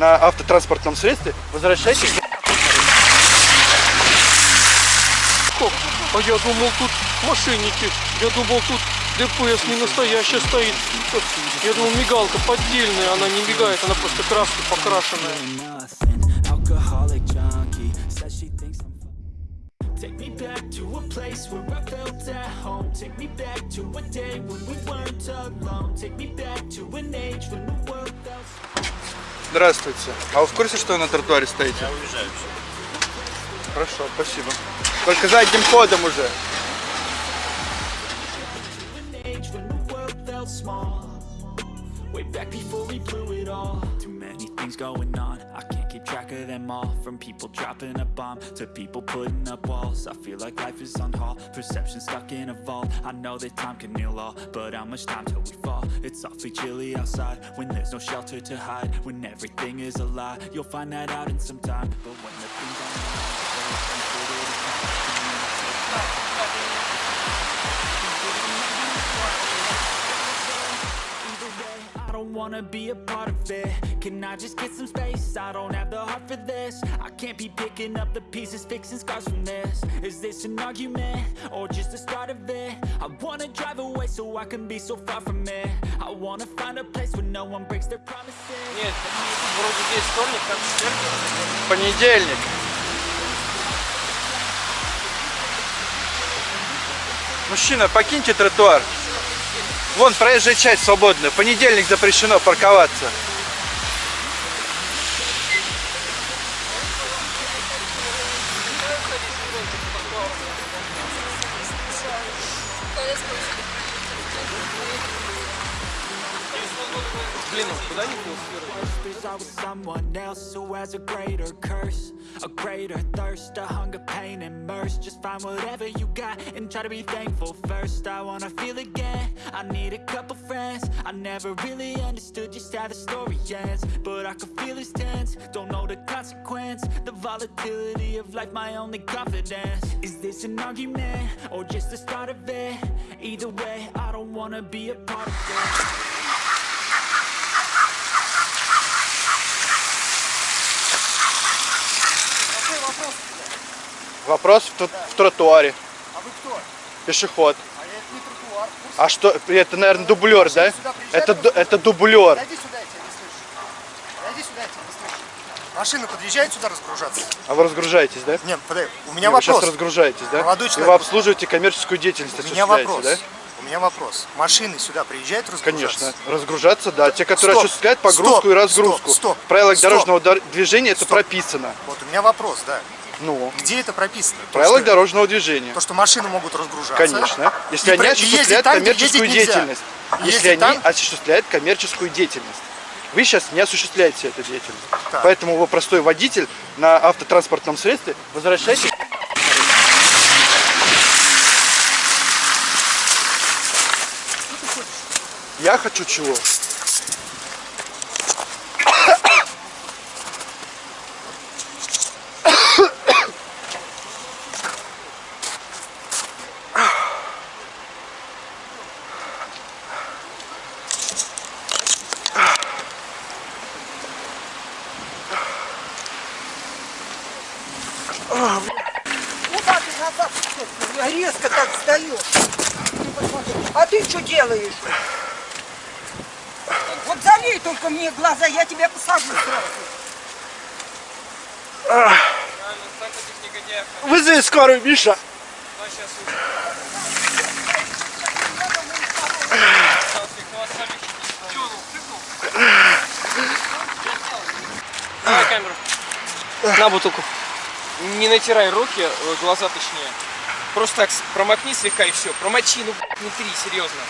на автотранспортном средстве, возвращайтесь. Стоп, а я думал тут мошенники. Я думал тут ДПС не настоящая стоит. Я думал мигалка поддельная, она не мигает, она просто краской покрашенная. Take me back to a place where I felt at home. Take me back to a day when we weren't alone. Take me back to an age when the world felt. Здравствуйте. А вы в курсе, что вы на тротуаре стоите? Я уезжаю. Хорошо, спасибо. Только задним ходом уже. Way back before we blew it all. Too many things going on. Track of them all. From people dropping a bomb to people putting up walls. I feel like life is on hold. Perception stuck in a vault. I know that time can heal all, but how much time till we fall? It's awfully chilly outside when there's no shelter to hide. When everything is a lie, you'll find that out in some time. But when wanna be a part of it Can I just get some space? I don't have the heart for this I can't be picking up the pieces, fixing scars from this Is this an argument, or just the start of it? I wanna drive away so I can be so far from it I wanna find a place where no one breaks their promises Нет, вроде здесь вторник, как четверг. Понедельник. Мужчина, покиньте тротуар. Вон, проезжая часть свободная. В понедельник запрещено парковаться. There's was someone else who has a greater curse A greater thirst, a hunger, pain, and mercy. Just find whatever you got and try to be thankful first. I wanna feel again, I need a couple friends. I never really understood just how the story ends But I can feel it's tense, don't know the consequence The volatility of life, my only confidence. Is this an argument, or just the start of it? Either way, I don't wanna be a part of it Вопрос в, тр- в тротуаре. А вы кто? Пешеход. А я это не тротуар. А что, это, наверное, дублер, да? сюда приезжали Это, ду- просто? это дублер. Подойди сюда, я тебя не слышу. Подойди сюда, я тебя не слышу. Машина подъезжает сюда разгружаться? А вы разгружаетесь, да? Нет, подожди, у меня Вы сейчас вопрос. разгружаетесь, да? Молодой И человек. вы обслуживаете коммерческую деятельность, У меня вопрос. да? У меня вопрос. Машины сюда приезжают разгружаться? Конечно. Разгружаться, да. Те, которые Стоп, осуществляют погрузку стоп, и разгрузку. стоп, стоп, В правилах стоп. дорожного дор- движения это Стоп. прописано. Вот у меня вопрос, да. Ну, Где это прописано? То, правилах что- дорожного движения. То, что машины могут разгружаться. Конечно. Если И они осуществляют там, коммерческую деятельность. Если Ездить они там- осуществляют коммерческую деятельность. Вы сейчас не осуществляете эту деятельность. Так. Поэтому вы простой водитель на автотранспортном средстве. Возвращайтесь. Я хочу чего? Куда ты назад резко так встаешь. А ты что делаешь? Вот залей только мне глаза, я тебя посажу сразу. Вызови скорую, Миша. Давай камеру. На бутылку. Не натирай руки, э, глаза точнее. Просто так промокни слегка и все. Промочи, ну не три, серьезно.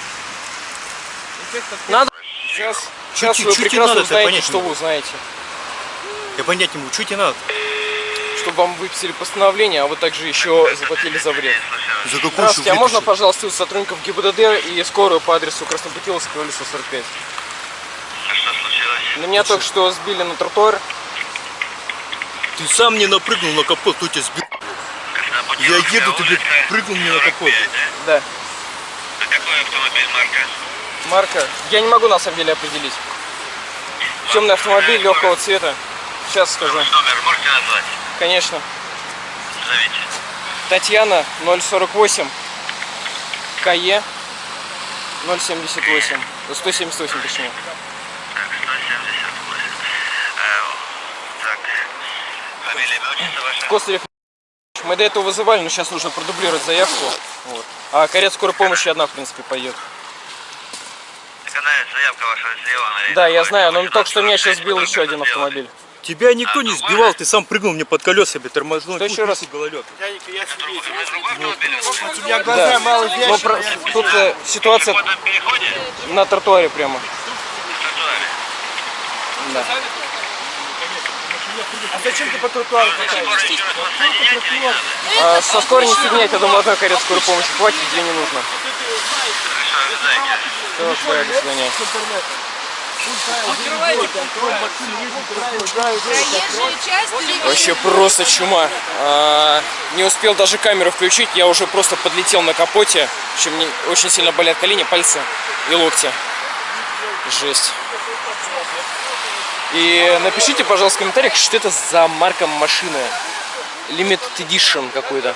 Надо. Сейчас, сейчас чуть- вы чуть прекрасно надо, это знаете, понять что вы знаете. Я понять не могу, что тебе надо? Чтобы вам выписали постановление, а вы также еще заплатили за вред. За какую Здравствуйте, а можно, пожалуйста, вызвать сотрудников ГИБДД и скорую по адресу Краснопутиловского, улица 45? Что случилось? На меня только что сбили на тротуар. Ты сам не напрыгнул на капот, кто тебя сбил? Я еду, ты блядь, прыгнул мне на капот. Да. Это какой автомобиль марка? Марка. Я не могу на самом деле определить. Темный автомобиль легкого цвета. Сейчас скажу. Номер можете назвать? Конечно. Назовите. Татьяна 048 КЕ 078. 178 точнее. Так, 178. Э, так, Костырев. Мы до этого вызывали, но сейчас нужно продублировать заявку. Вот. А карет скорой помощи одна, в принципе, она, заявка ваша налево. Да, я знаю, но только что меня сейчас сбил еще один автомобиль. Тебя никто не сбивал, ты сам прыгнул мне под колеса, блядь, тормознул. Что еще раз? Гололед. У меня глаза мало Но видят. про- тут э, ситуация на тротуаре прямо. В тротуаре. Да. А зачем ты по тротуару соединять не надо? А со скорой не фигнять, я думаю, одной карет скорой помощи хватит, две не нужно. Все, часть или Вообще просто чума. А, не успел даже камеру включить, я уже просто подлетел на капоте. Общем, мне очень сильно болят колени, пальцы и локти. Жесть. И напишите, пожалуйста, в комментариях, что это за марка машины. Limited Edition какой-то.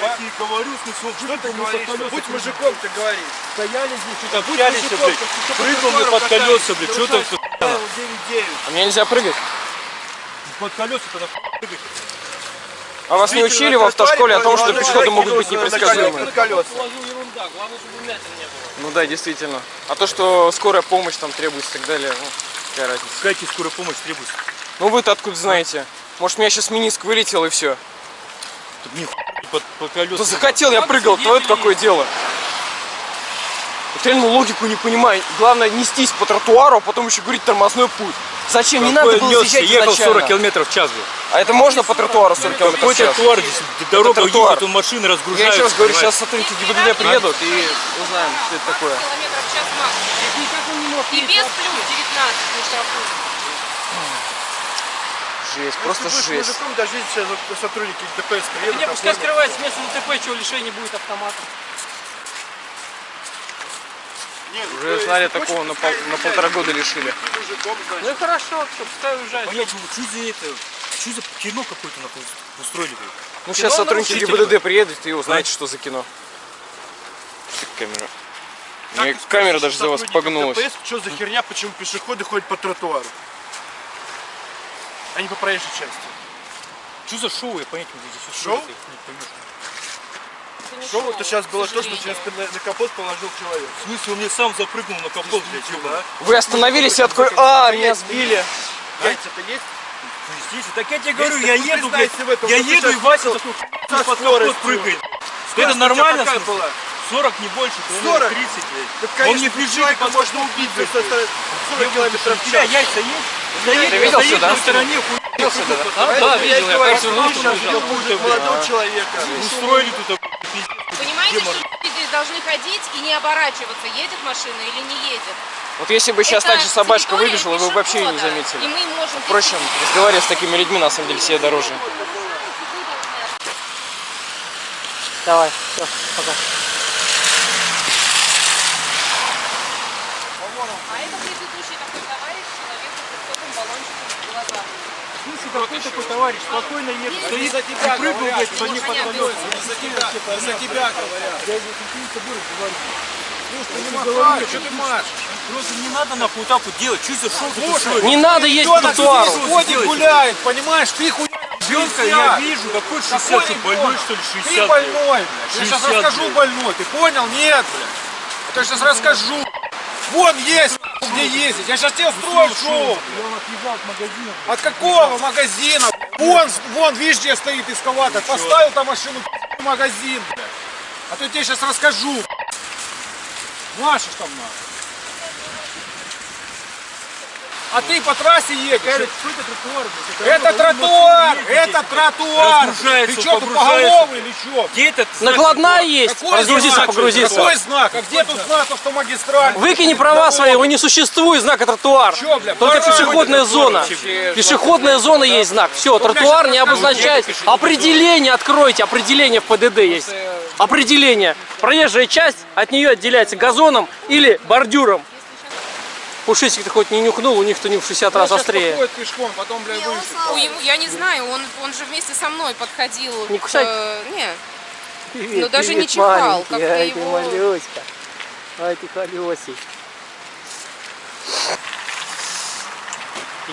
Я говорю, что ты говоришь? Будь мужиком, ты говоришь. Стояли здесь, что-то путялись, блядь. Прыгнул мне под колеса, блядь, что ты А мне нельзя прыгать. под колеса-то нахуй прыгать? А вас не учили в автошколе о том, что пешеходы могут быть непредсказуемы? колеса. Ну да, действительно. А то, что скорая помощь там требуется и так далее, ну, какая разница. Тебе скорая помощь требуется? Ну вы-то откуда знаете? Может, у меня сейчас миниск вылетел и все. Тут ни хуй под, под колеса. Да захотел, я прыгал, твое какое дело? Вот реально логику не понимаю. Главное нестись по тротуару, а потом еще говорить тормозной путь. Зачем? Не надо Какой было несся? съезжать ехал изначально. 40 километров в час, блядь. А это можно по тротуару 40 км Какой в час? тротуар здесь? Дорога тротуар. едет, он машины Я разгружаются. еще раз говорю, понимаешь? сейчас сотрудники ГИБДД приедут и узнаем, что это такое. И без плюс 19 не штрафуют. Жесть, просто жесть. мужиком, даже если сейчас вот сотрудники ДПС приедут. ну, оформят. скрывается место ДТП, чего лишения будет автомата. Нет, Уже знали такого, на, пол- на полтора года лишили. Мужиком. Ну и хорошо, все, пускай уезжает. Понять, ну, что за это? Что за кино какое-то устроили, блядь? Ну сейчас сотрудники ГИБДД приедут и узнаете, что за кино. Камера? Как камера даже за вас погнулась. ДПС, что за херня, почему пешеходы ходят по тротуару? А не по проезжей части. Что за шоу, я понять не могу. Здесь Шоу? не поймешь. Шоу это сейчас было то, что через на, капот положил человек. В смысле, он мне сам запрыгнул на капот, блядь, ёбаный. Вы остановились и такой, а, меня сбили. Яйца-то есть? Здесь, так я тебе говорю, я вы еду, блядь, в я еду, и Вася такой со под капот скоростью. прыгает. Это нормально, в была? 40 не больше, то 40? 30, блядь. Так, Он не бежит, человека под можно убить за 40 километров в час. яйца есть? Ты видел сюда? на стороне, хуй да? Да, видел, я говорю, сейчас будет молодого человека. устроили тут, Понимаете, что люди здесь должны ходить и не оборачиваться, едет машина или не едет. Вот если бы сейчас Это так же собачка выбежала, вы бы вообще ее не пешехода, И заметили. мы можем... Впрочем, разговаривать с такими людьми на самом деле себе дороже. Давай, все, пока. А это предыдущий такой товарищ, человек с высоким баллончиком в глазах. Слушай, какой такой товарищ, спокойно едет, стоит и прыгнул, блядь, по ней под колеса. За тебя говорят. Что ты машешь? Просто не надо нахуй вот так вот делать. Что за шоу? Не надо есть по тротуару. Ходит, гуляет, понимаешь? Ты хуй Ребенка я вижу, какой 60, что больной что ли 60? Ты больной, блядь. Я сейчас 60, расскажу больной. Ты понял? Нет, блядь. Я сейчас расскажу. Вон есть, где ездить. Я сейчас тебе устрою шоу. От какого магазина? Вон, вон, видишь, где стоит эскалатор. Поставил там машину в магазин. А то я тебе сейчас расскажу. Машешь там на. А ты по трассе едешь. Это тротуар, это тротуар. Разгружается, Ты что, поголовый или что? Где этот Накладная есть. Какой Разгрузиться, знак? погрузиться. Какой знак? А где тут знак автомагистраль? Выкини права свои, его не существует знака тротуар. Чё, бля, Только пешеходная зона. Пешеходная зона есть знак. Все, тротуар не обозначает. Определение откройте, определение в ПДД есть. определение. Проезжая часть от нее отделяется газоном или бордюром. Пушистик-то хоть не нюхнул, у них-то не в 60 раз Он сейчас острее. походит пешком, потом, блядь, вышел. У ему- я не знаю, он, он же вместе со мной подходил. Не к, кусай. э, не, Привет, Ну, даже привет, не чихал, Ай, ты его- малюська. Ай, ты колесик.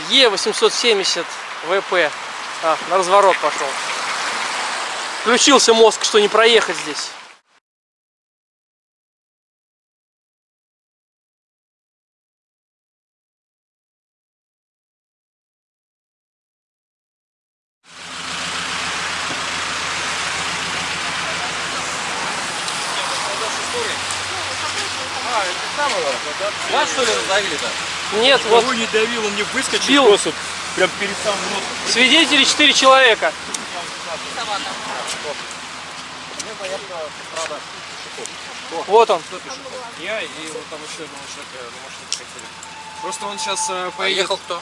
Е870 ВП. А, на разворот пошел. Включился мозг, что не проехать здесь. Вас что ли раздавили-то? Нет, вот Кого не давил, он не выскочил Бил. просто прям перед самым носом. свидетели 4 человека. Вот он. Я и вот там еще одного человека на машине хотели. Просто он сейчас э, поедет. кто?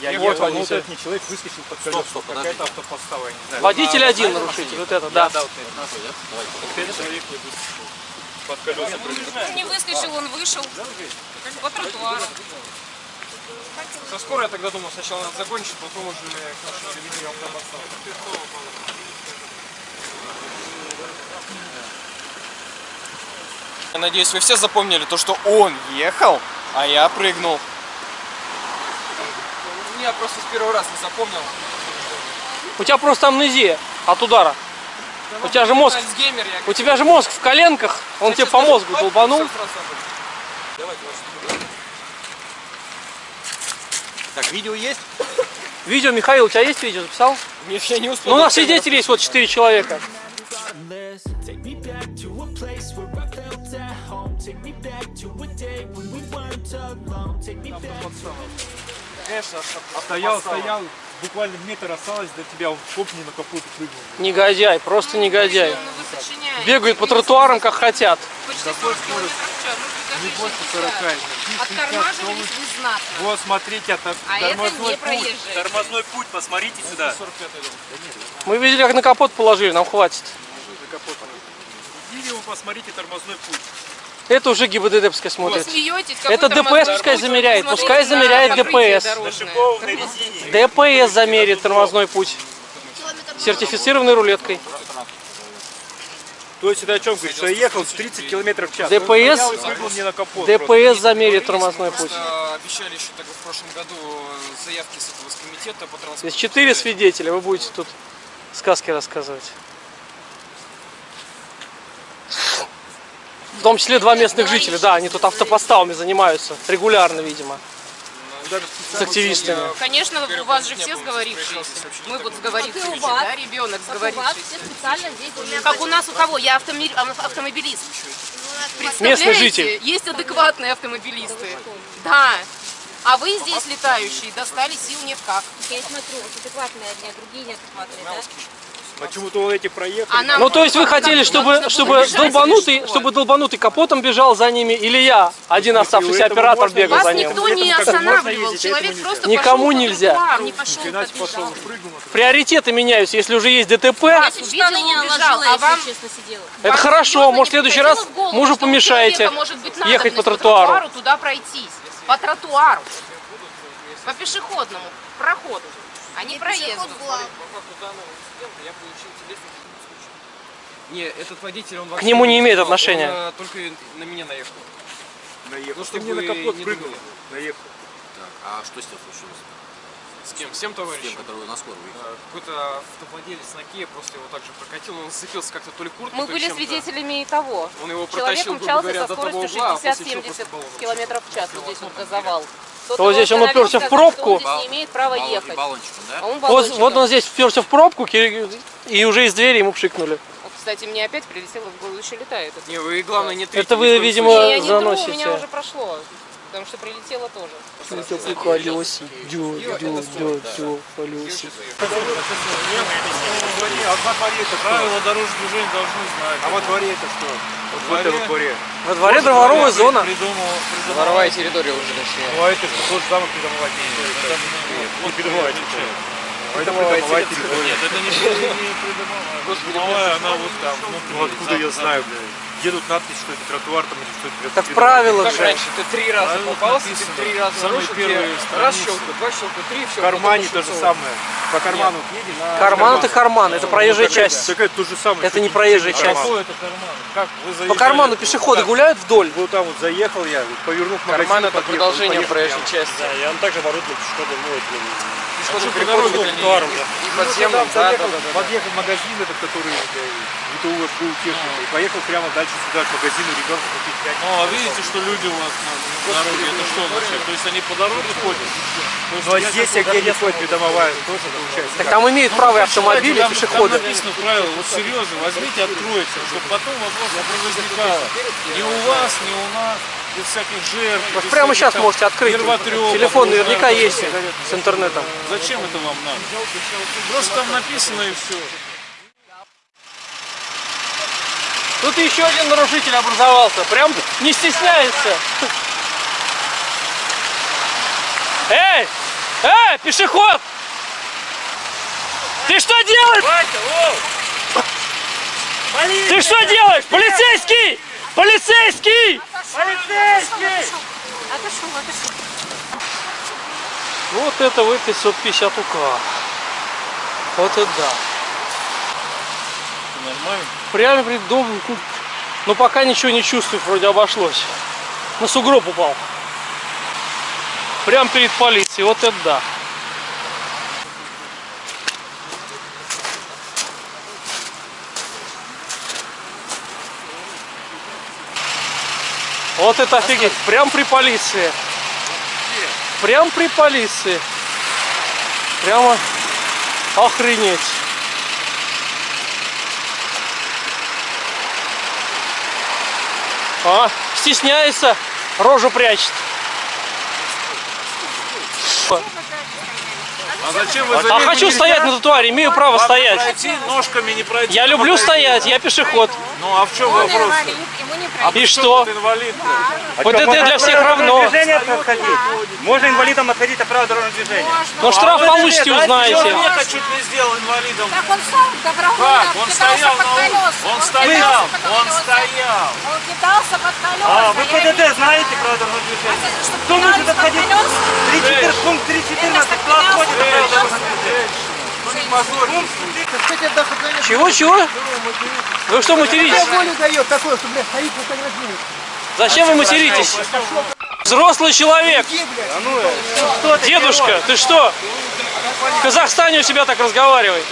Я вот ехал, он, но вот этот не человек выскочил под Стоп, колеса. стоп, подожди. Какая-то автоподстава, я не знаю. Водитель один нарушитель. Вот это, да. Да, вот это да? Давай. Этот человек не выскочил. Под колеса. Он не выскочил, он вышел по тротуару. Со скорой я тогда думал, сначала надо закончить, потом уже к нашему заведению автоподставы. Я надеюсь, вы все запомнили то, что он ехал, а я прыгнул. Я просто с первого раза не запомнил. У тебя просто амнезия от удара. У тебя же мозг, Альцгеймер я. у тебя же мозг в коленках, он тебе по мозгу долбанул. Так, видео есть? Видео, Михаил, у тебя есть видео, записал? Нет, я не успел. Ну, у нас свидетели есть, вот 4 человека. Конечно, Стоял, стоял, буквально метр осталось до тебя, он хоп, не на капот прыгнул. Негодяй, просто негодяй. Ну, вы сочиняете. Бегают по тротуарам, как хотят. Почти 40. Ну, покажи, что Оттормаживались вы знатно. Вот, смотрите, это А это тормозной не путь. Тормозной путь, посмотрите сюда. Мы видели, как на капот положили, нам хватит. Видео, посмотрите тормозной путь. Это уже ГИБДД пускай Вы смотрит. смеетесь, Это ДПС пускай замеряет, пускай замеряет ДПС. ДПС замерит тормозной путь. Сертифицированной рулеткой. То есть это о чем говорит? Что я ехал 30 километров в час. ДПС. ДПС замерит тормозной путь. Просто обещали еще тогда в прошлом году э, заявки с этого с комитета по транспорту. Здесь четыре свидетеля, вы будете тут сказки рассказывать. В том числе два местных жителя, да, они тут автопоставами занимаются, регулярно, видимо, с активистами. Конечно, у вас же все сговорившиеся. Мы вот сговорившиеся, да, ребенок сговорившийся. специально здесь Как у нас у кого? Я автомобилист. Местный житель. Есть адекватные автомобилисты. Да. А вы здесь летающие достали сил нет как. Я смотрю, вот адекватные одни, а другие неадекватные, да? Почему-то вот эти проехали. А Ну, то есть вы хотели, чтобы, чтобы долбанутый, что? чтобы долбанутый капотом бежал за ними, или я, один оставшийся оператор, можно бегал Вас за ним? никто не останавливал. а Человек просто Никому нельзя. Приоритеты меняются, если уже есть ДТП, Вас а это Вам хорошо, может в следующий раз мужу помешаете ехать по тротуару. туда пройтись. По тротуару. По пешеходному проходу. А не проезду. Не, этот водитель, он К нему не имеет отношения. Он, э, только на меня наехал. Наехал. Ну, чтобы мне на капот прыгнул. Наехал. А что с ним случилось? С кем? С тем товарищем? Тем, который на скорую выехал? Какой-то автовладелец на Киеве просто его также прокатил, он зацепился как-то то ли курткой, Мы то ли были свидетелями и того. Он его Человек протащил, умчался говоря, со скоростью угла, а после чего 60-70 просто баллон. километров в час. Вот здесь вот газовал. Тот Вот здесь он уперся в сказал, пробку. Он здесь не имеет права Баллон- ехать. баллончиком, да? А он Вот, баллончиком. вот он здесь вперся в пробку и уже из двери ему пшикнули. Вот, Кстати, мне опять прилетело в голову, еще летает. это. Не, вы главное не трите. Это вы, видимо. Не, я не тру, у заносите. меня уже прошло. Потому что прилетело тоже. колесик, дё, дё, дё, дё, колесик. Правила дорожного движения должны знать. А во дворе это что? Вот в этом дворе. Во дворе дворовая зона. Придумал, придумал. Воровая территория уже точнее. Ну а это что, тот же самый придомовать не Не передавайте. Придомовая территория. Нет, это не придомовая, она вот там. Ну откуда я знаю, блядь? Едут надпись, что это тротуар там или что это Так правило Как же. раньше, ты три раза Правила попался, ты написано. три раза Самые вышел, первые тебе раз щелку, два щелку, три, все. В кармане то же самое. По карману едем. на Карман это карман, это проезжая Такая- часть. Такая то же самое. Это не проезжая часть. Какой это карман? Как вы По заезжали? карману пешеходы гуляют вдоль. Вот там вот заехал я, повернул к магазину, Карман это подъехал, продолжение проезжей части. Да, и он также оборудован пешеходом, ну, это, Пешеходный а что переход по это не- да. не Ну, да, да, подъехал магазин этот, который э, ГТУ СБУ техника, и поехал прямо дальше сюда, к магазину, ребенка купить пять. Ну, а видите, что люди у вас на дороге, это что вообще? То есть они по дороге ходят? Ну, а здесь, где не ходит придомовая, тоже получается. Так там имеют право и автомобили, и пешеходы. Там написано правило, вот серьезно, возьмите, откройте, чтобы потом вопрос не возникало. Ни у вас, ни у нас, без всяких жертв. Вот без прямо всяких сейчас там можете открыть. Телефон наверняка там, есть с интернетом. Зачем это вам надо? Просто там написано и все. Тут еще один нарушитель образовался. Прям не стесняется. Эй! Эй, пешеход! Ты что делаешь? Ты что делаешь? Полицейский! Полицейский! Полицейский! Отошел, отошел. Вот это вы 550 УК. Вот это да. Нормально? Прямо перед домом. тут- Но пока ничего не чувствую, вроде обошлось. На сугроб упал. Прямо перед полицией. Вот это да. Вот это офигеть. Прям при полиции. Прям при полиции. Прямо охренеть. А, стесняется, рожу прячет. А зачем вы А хочу нельзя? стоять на тротуаре, имею право Вам стоять. пройти, ножками не пройти. Я люблю стоять, я пешеход. Ну а в чем Он вопрос? инвалид, ему не И пройти. что? Ты инвалид. Вот это для всех равно. Можно инвалидам отходить от правил дорожного движения. Но штраф получите, узнаете. Человека чуть не сделал инвалидом. Так он сам добровольно Как? Он стоял под колеса. Он стоял. Он стоял. Он кидался под колеса. А, вы ПДД знаете правила дорожного движения? А что, Кто может отходить? колеса? 3.14, пункт 3.14, кто отходит Чего, чего? Вы что материтесь? волю дает такое, что, блядь, стоит фотографирует. Зачем вы материтесь? Взрослый человек. Иди, блядь. Дедушка, ты что? В Казахстане у себя так разговаривай.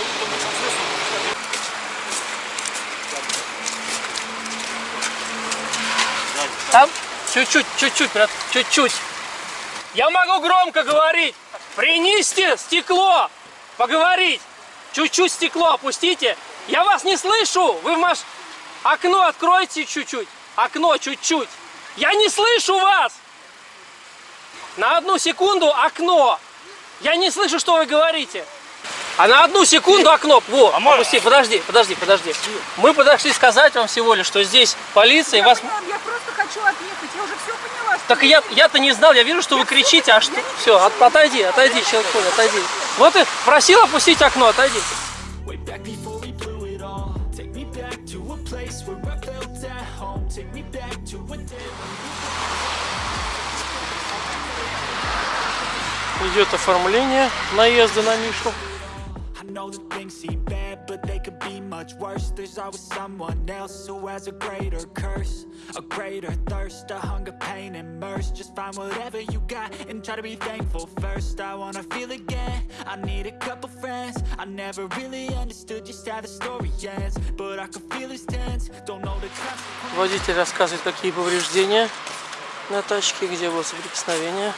Там? Чуть-чуть, чуть-чуть, брат, чуть-чуть. Я могу громко говорить. Принести стекло. Поговорить. Чуть-чуть стекло опустите. Я вас не слышу. Вы в маш... Окно откройте чуть-чуть. Окно чуть-чуть. Я не слышу вас. На одну секунду окно. Я не слышу, что вы говорите. А на одну секунду окно. Во, опусти, подожди, подожди, подожди. Мы подошли сказать вам всего лишь, что здесь полиция и вас... Я просто хочу отъехать, я уже все поняла. Так я, я-то не знал, я вижу, что вы кричите, а что... Все, от- отойди, отойди, человек, отойди. Вот и просил опустить окно, отойди. Идет оформление наезда на Мишу. I know that things seem bad, but they could be much worse There's always someone else who has a greater curse A greater thirst, a hunger, pain, and mercy Just find whatever you got and try to be thankful first I wanna feel again, I need a couple friends I never really understood just how the story ends But I can feel it's tense, don't know the consequences Водитель рассказывает, какие повреждения на тачке, где было соприкосновение.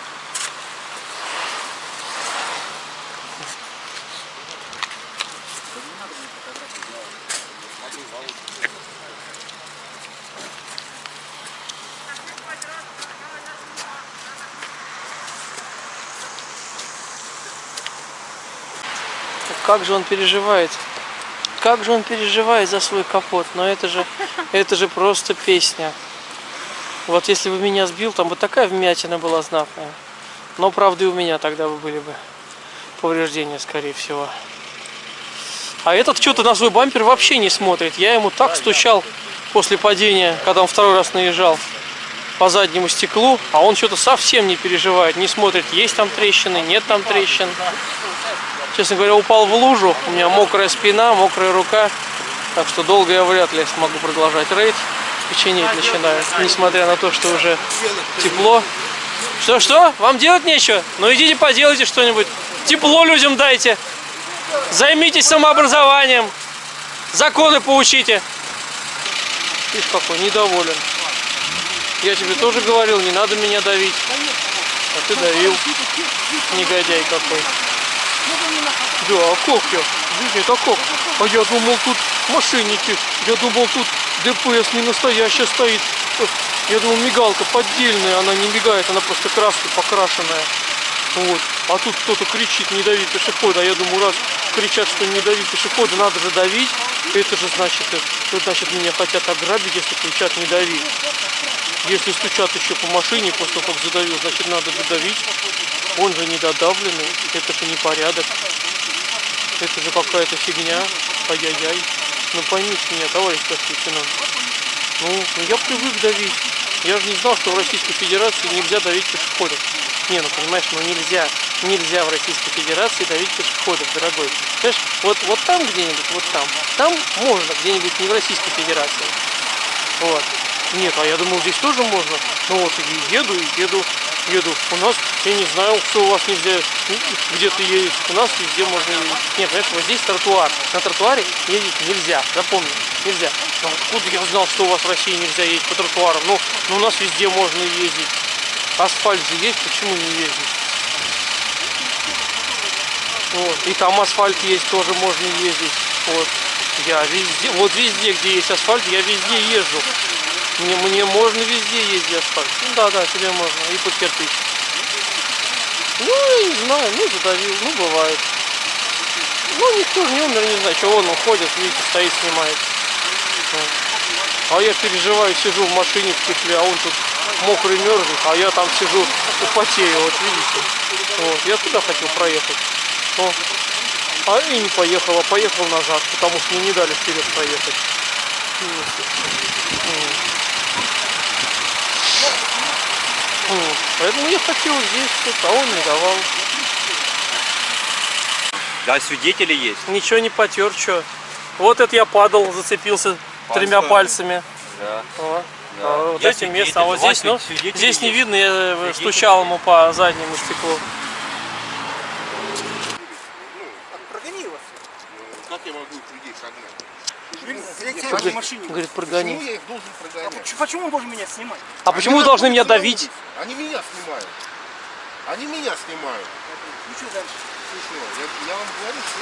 Как же он переживает. Как же он переживает за свой капот. Но это же, это же просто песня. Вот если бы меня сбил, там бы такая вмятина была знатная. Но правда и у меня тогда бы были бы. повреждения, скорее всего. А этот что-то на свой бампер вообще не смотрит. Я ему так стучал после падения, когда он второй раз наезжал по заднему стеклу, а он что-то совсем не переживает, не смотрит, есть там трещины, нет там трещин. Честно говоря, упал в лужу, у меня мокрая спина, мокрая рука, так что долго я вряд ли смогу продолжать рейд. Печенеть начинаю, несмотря на то, что уже тепло. Что-что? Вам делать нечего? Ну идите поделайте что-нибудь. Тепло людям дайте. Займитесь самообразованием. Законы поучите. Видишь, какой недоволен. Я тебе тоже говорил, не надо меня давить. А ты давил. Негодяй какой. Да, как я? Видишь, это как? А я думал, тут мошенники. Я думал, тут ДПС не настоящая стоит. Я думал, мигалка поддельная, она не мигает, она просто краской покрашенная. Вот. А тут кто-то кричит, не дави пешехода. А я думаю, раз кричат, что не дави пешехода, надо же давить. Это же значит, это значит меня хотят ограбить, если кричат не дави. Если стучат еще по машине после того, как задавил, значит надо же давить. Он же недодавленный, это же непорядок. Это же какая-то фигня. Ай-яй-яй. Ну поймите меня, товарищ старший. Ну, ну я привык давить. Я же не знал, что в Российской Федерации нельзя давить пешеходов. Не, ну понимаешь, ну нельзя. Нельзя в Российской Федерации давить пешеходов, дорогой. Понимаешь, вот, вот там где-нибудь, вот там. Там можно, где-нибудь не в Российской Федерации. Вот. Нет, а я думал, здесь тоже можно. Ну вот, и еду, и еду, еду. У нас, я не знаю, что у вас нельзя где-то ездить. У нас везде можно ездить. Нет, понимаешь, вот здесь тротуар. На тротуаре ездить нельзя, запомни, нельзя. Но откуда я знал, что у вас в России нельзя ездить по тротуарам? Ну, ну у нас везде можно ездить. Асфальт же есть, почему не ездить? Вот. И там асфальт есть, тоже можно ездить. Вот. Я везде, вот везде, где есть асфальт, я везде езжу. Мне, мне можно везде ездить асфальт. Ну да, да, тебе можно. И под кирпич. Ну, не знаю, ну задавил, ну бывает. Ну, никто же не умер, не знаю, что он уходит, видите, стоит, снимает. А я переживаю, сижу в машине в тепле, а он тут мокрый мерзнет, а я там сижу потею, вот видите. Вот, я туда хотел проехать. О. А и не поехал, а поехал назад, потому что мне не дали вперед проехать. Вот. Поэтому я хотел здесь, тут, а он не давал. Да, свидетели есть. Ничего не потер, что. Вот это я падал, зацепился тремя пальцами. Да. Вот. Да. А вот Я этим свидетель, местом. А вот здесь, ну, здесь не видно, я Свидетели стучал ему по заднему стеклу. Прогони его. Как я могу их людей согнать? Зайдите Говорит, в машине. говорит, Почему прогони. я их должен прогонять? Почему- Почему он должен меня снимать? А почему вы должны меня давить? Они меня снимают. Они меня снимают. Ну что дальше? Ну что, я, я вам говорю, что.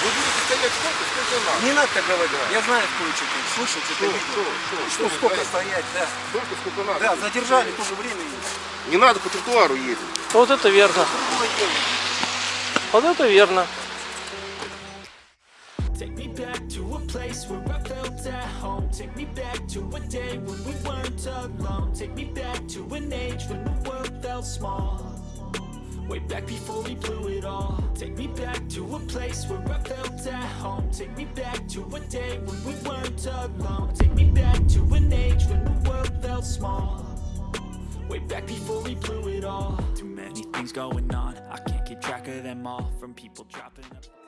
Вы будете стоять сколько, сколько надо. Не надо так говорить. Я знаю, кое-что ты слышал, что ты Что, видел. что, что, Что, что сколько знаете? стоять, да. Столько, сколько надо. Да, задержали тоже время. Не надо по тротуару ездить. Вот это верно. Вот это верно. Felt small. Way back before we blew it all. Take me back to a place where I felt at home. Take me back to a day when we weren't alone. Take me back to an age when the world felt small. Way back before we blew it all. Too many things going on. I can't keep track of them all. From people dropping up.